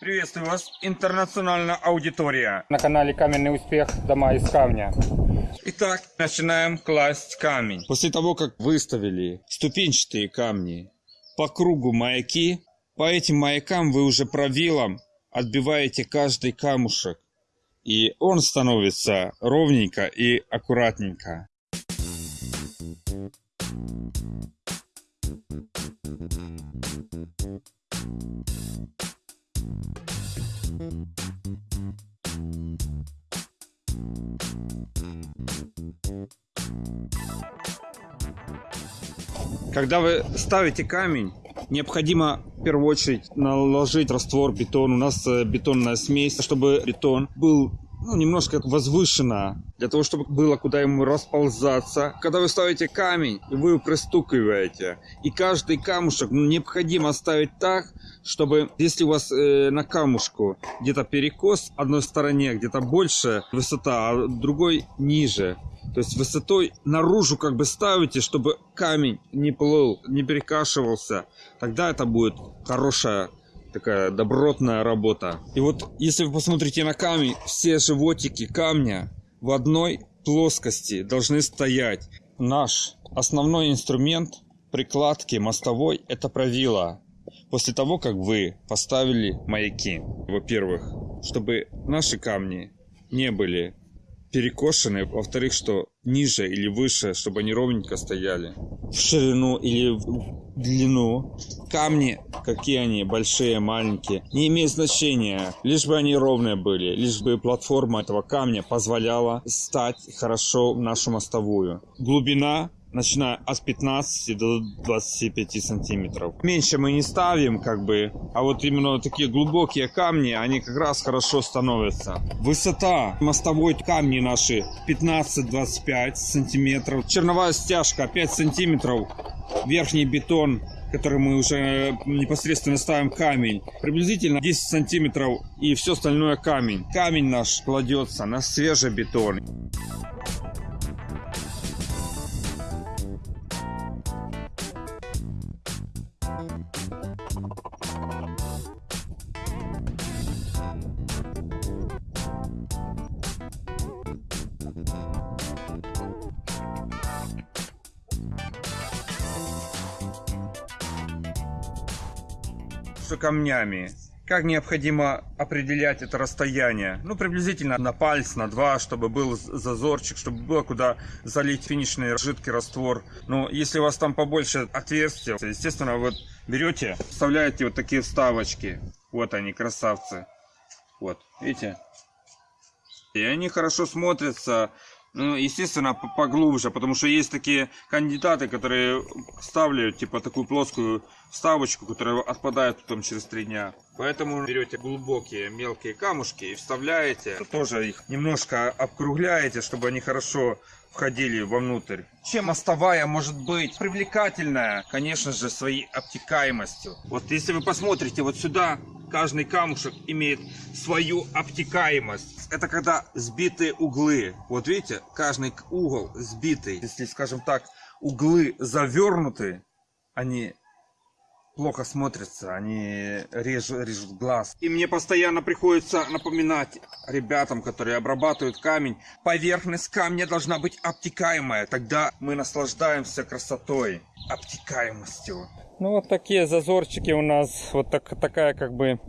Приветствую вас, интернациональная аудитория. На канале Каменный успех. Дома из камня. Итак, начинаем класть камень. После того, как выставили ступенчатые камни по кругу маяки, по этим маякам вы уже правилом отбиваете каждый камушек. И он становится ровненько и аккуратненько. Когда вы ставите камень, необходимо в первую очередь наложить раствор бетон. У нас э, бетонная смесь, чтобы бетон был ну, немножко возвышенно, для того, чтобы было куда ему расползаться. Когда вы ставите камень, вы его пристукиваете, и каждый камушек ну, необходимо ставить так, чтобы, если у вас э, на камушку где-то перекос одной стороне, где-то больше высота, а другой ниже, то есть высотой наружу как бы ставите, чтобы камень не плыл, не перекашивался. Тогда это будет хорошая такая добротная работа. И вот если вы посмотрите на камень, все животики камня в одной плоскости должны стоять. Наш основной инструмент прикладки мостовой это правило. После того, как вы поставили маяки, во-первых, чтобы наши камни не были перекошены, во-вторых, что ниже или выше, чтобы они ровненько стояли. В ширину или в длину. Камни, какие они, большие, маленькие, не имеет значения. Лишь бы они ровные были, лишь бы платформа этого камня позволяла стать хорошо в нашу мостовую. Глубина начиная от 15 до 25 сантиметров. Меньше мы не ставим, как бы, а вот именно такие глубокие камни, они как раз хорошо становятся. Высота мостовой камни наши 15-25 сантиметров. Черновая стяжка 5 сантиметров. Верхний бетон который мы уже непосредственно ставим камень, приблизительно 10 сантиметров и все остальное камень. Камень наш кладется на свежий бетон. Что камнями. Как необходимо определять это расстояние? Ну, приблизительно на палец, на два, чтобы был зазорчик, чтобы было куда залить финишный жидкий раствор. Но если у вас там побольше отверстия, естественно, вот берете, вставляете вот такие вставочки. Вот они, красавцы. Вот, видите? И они хорошо смотрятся, ну, естественно, поглубже, потому что есть такие кандидаты, которые ставляют, типа, такую плоскую вставочку, которая отпадает потом через три дня. Поэтому берете глубокие мелкие камушки и вставляете, тоже их немножко обкругляете, чтобы они хорошо входили вовнутрь. Чем мостовая может быть привлекательная? Конечно же, своей обтекаемостью. Вот если вы посмотрите вот сюда, каждый камушек имеет свою обтекаемость. Это когда сбитые углы. Вот видите, каждый угол сбитый. Если, скажем так, углы завернуты, они плохо смотрятся, они режут, режут глаз. И мне постоянно приходится напоминать ребятам, которые обрабатывают камень, поверхность камня должна быть обтекаемая, тогда мы наслаждаемся красотой, обтекаемостью. Ну вот такие зазорчики у нас, вот так, такая как бы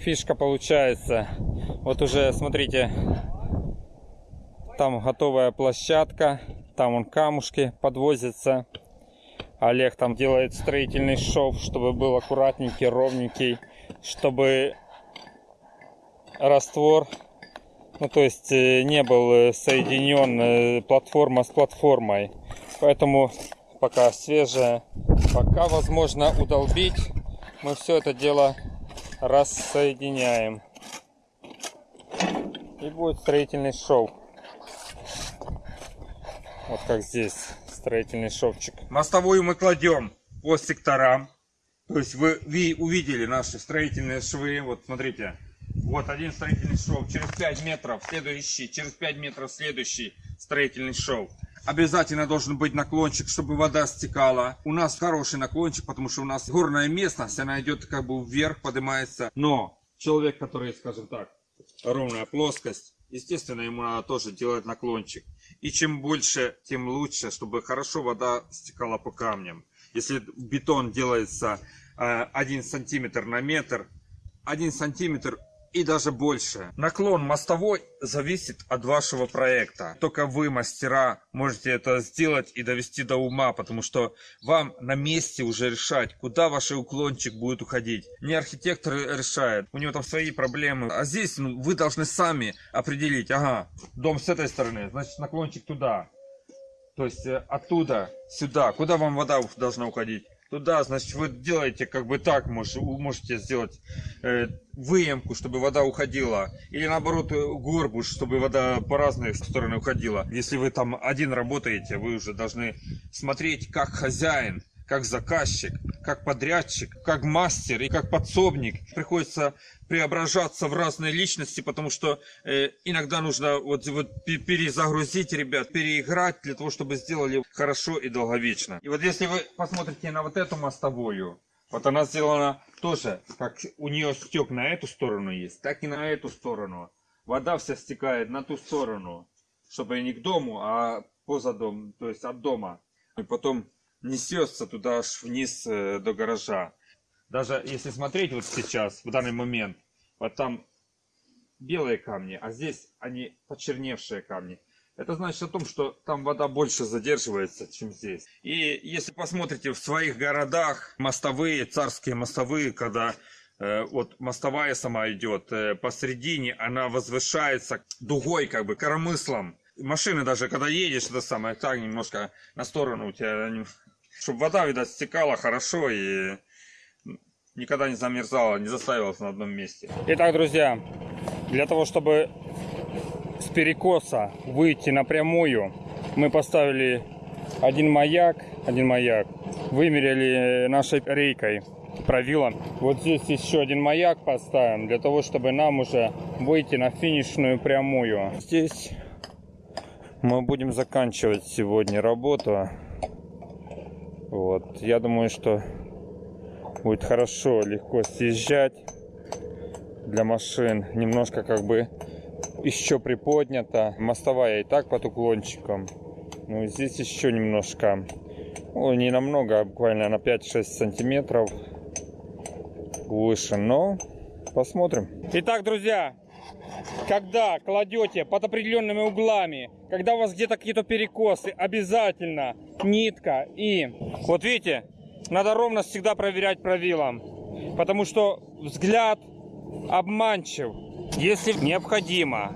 фишка получается. Вот уже, смотрите, там готовая площадка, там он камушки подвозятся. Олег там делает строительный шов, чтобы был аккуратненький, ровненький, чтобы раствор, ну то есть э, не был э, соединен э, платформа с платформой. Поэтому пока свежая, пока возможно удолбить, мы все это дело рассоединяем. И будет строительный шов. Вот как здесь строительный шовчик. Мостовую мы кладем по секторам. То есть вы, вы увидели наши строительные швы. Вот смотрите. Вот один строительный шов. Через 5 метров следующий. Через 5 метров следующий строительный шов. Обязательно должен быть наклончик, чтобы вода стекала. У нас хороший наклончик, потому что у нас горная местность, она идет как бы вверх, поднимается. Но человек, который, скажем так, ровная плоскость, естественно, ему надо тоже делать наклончик. И чем больше, тем лучше, чтобы хорошо вода стекала по камням. Если бетон делается э, 1 сантиметр на метр, 1 сантиметр и даже больше. Наклон мостовой зависит от вашего проекта. Только вы, мастера, можете это сделать и довести до ума, потому что вам на месте уже решать, куда ваш уклончик будет уходить. Не архитектор решает, у него там свои проблемы. А здесь ну, вы должны сами определить, ага, дом с этой стороны, значит наклончик туда. То есть э, оттуда сюда, куда вам вода должна уходить? Туда, значит, вы делаете как бы так, можете, можете сделать э, выемку, чтобы вода уходила, или наоборот э, горбуш, чтобы вода по разных сторонам уходила. Если вы там один работаете, вы уже должны смотреть как хозяин, как заказчик, как подрядчик, как мастер и как подсобник. Приходится преображаться в разные личности, потому что э, иногда нужно вот, вот перезагрузить ребят, переиграть для того, чтобы сделали хорошо и долговечно. И вот если вы посмотрите на вот эту мостовую, вот она сделана тоже, как у нее стек на эту сторону есть, так и на эту сторону. Вода вся стекает на ту сторону, чтобы не к дому, а поза дом, то есть от дома. И потом несется туда аж вниз э, до гаража. Даже если смотреть вот сейчас, в данный момент, вот там белые камни, а здесь они почерневшие камни. Это значит о том, что там вода больше задерживается, чем здесь. И если посмотрите в своих городах, мостовые, царские мостовые, когда э, вот мостовая сама идет э, посередине, она возвышается дугой, как бы, коромыслом. Машины даже, когда едешь, это самое, так немножко на сторону у тебя, чтобы вода, видать, стекала хорошо и никогда не замерзала, не застаивалась на одном месте. Итак, друзья, для того, чтобы с перекоса выйти напрямую, мы поставили один маяк, один маяк, вымерили нашей рейкой правилом. Вот здесь еще один маяк поставим, для того, чтобы нам уже выйти на финишную прямую. Здесь мы будем заканчивать сегодня работу. Вот, я думаю, что будет хорошо, легко съезжать для машин. Немножко как бы еще приподнято. Мостовая и так под уклончиком. Ну, здесь еще немножко. Ну, не намного, а буквально на 5-6 сантиметров выше. Но посмотрим. Итак, друзья, когда кладете под определенными углами, когда у вас где-то какие-то перекосы, обязательно нитка и вот видите, надо ровность всегда проверять правилом, потому что взгляд обманчив. Если необходимо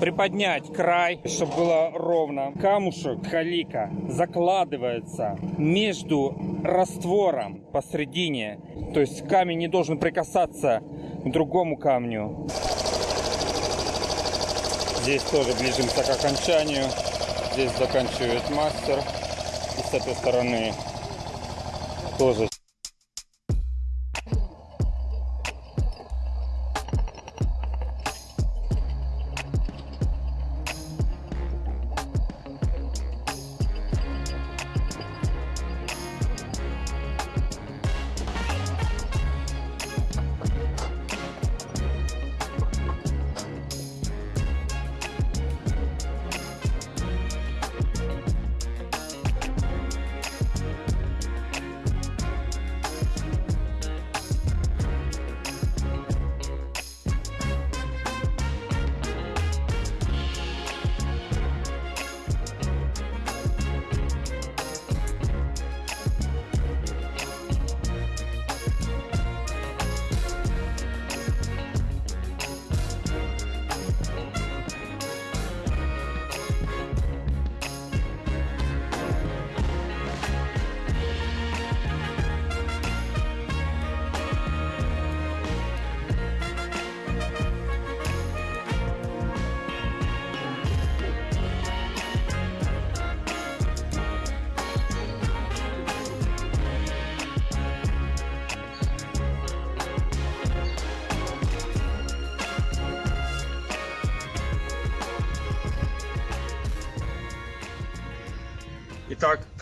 приподнять край, чтобы было ровно, камушек халика закладывается между раствором посредине, то есть камень не должен прикасаться к другому камню. Здесь тоже ближимся к окончанию. Здесь заканчивает мастер. И с этой стороны тоже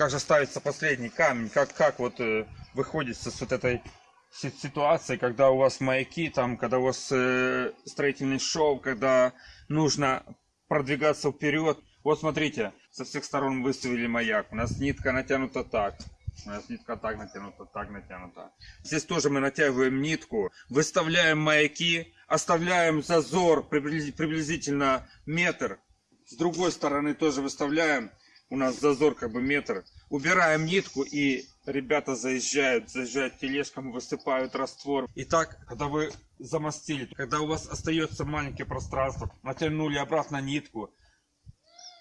как же ставится последний камень, как, как вот э, выходит с вот этой си- ситуации, когда у вас маяки, там, когда у вас э, строительный шов, когда нужно продвигаться вперед. Вот смотрите, со всех сторон выставили маяк. У нас нитка натянута так. У нас нитка так натянута, так натянута. Здесь тоже мы натягиваем нитку, выставляем маяки, оставляем зазор приблизи- приблизительно метр. С другой стороны тоже выставляем. У нас зазор как бы метр. Убираем нитку и ребята заезжают, заезжают тележкам, высыпают раствор. И так, когда вы замостили, когда у вас остается маленькое пространство, натянули обратно нитку,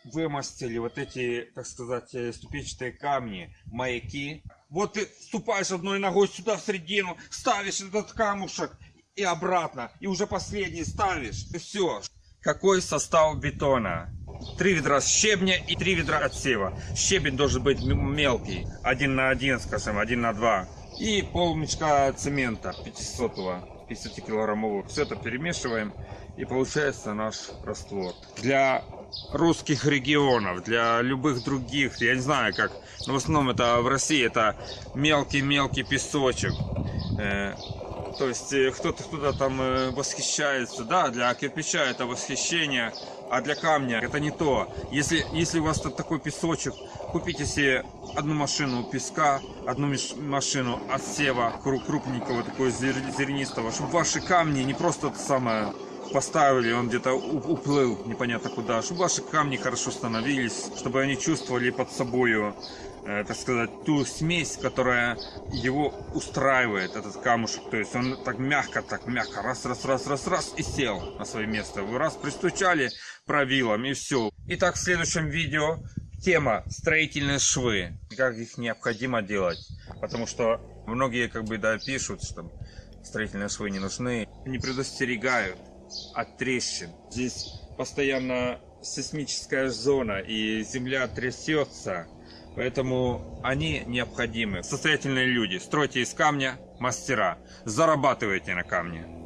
вымостили вот эти, так сказать, э, ступенчатые камни, маяки. Вот ты ступаешь одной ногой сюда в середину, ставишь этот камушек и обратно, и уже последний ставишь, и все. Какой состав бетона? Три ведра щебня и три ведра отсева. Щебень должен быть мелкий, один на один, скажем, один на два. И пол мешка цемента 500 50-килограммового. Все это перемешиваем и получается наш раствор. Для русских регионов, для любых других, я не знаю как, но в основном это в России это мелкий-мелкий песочек. То есть э, кто-то кто там э, восхищается, да, для кирпича это восхищение, а для камня это не то. Если, если у вас тут такой песочек, купите себе одну машину песка, одну машину отсева кру- крупненького, такого зер- зернистого, чтобы ваши камни не просто это самое поставили, он где-то уплыл непонятно куда, чтобы ваши камни хорошо становились, чтобы они чувствовали под собою, э, так сказать, ту смесь, которая его устраивает, этот камушек. То есть он так мягко, так мягко, раз, раз, раз, раз, раз, и сел на свое место. Вы раз пристучали правилом, и все. Итак, в следующем видео тема строительные швы. Как их необходимо делать. Потому что многие как бы да пишут, что строительные швы не нужны. Не предостерегают от трещин. Здесь постоянно сейсмическая зона и земля трясется. Поэтому они необходимы. Состоятельные люди. Стройте из камня мастера. Зарабатывайте на камне.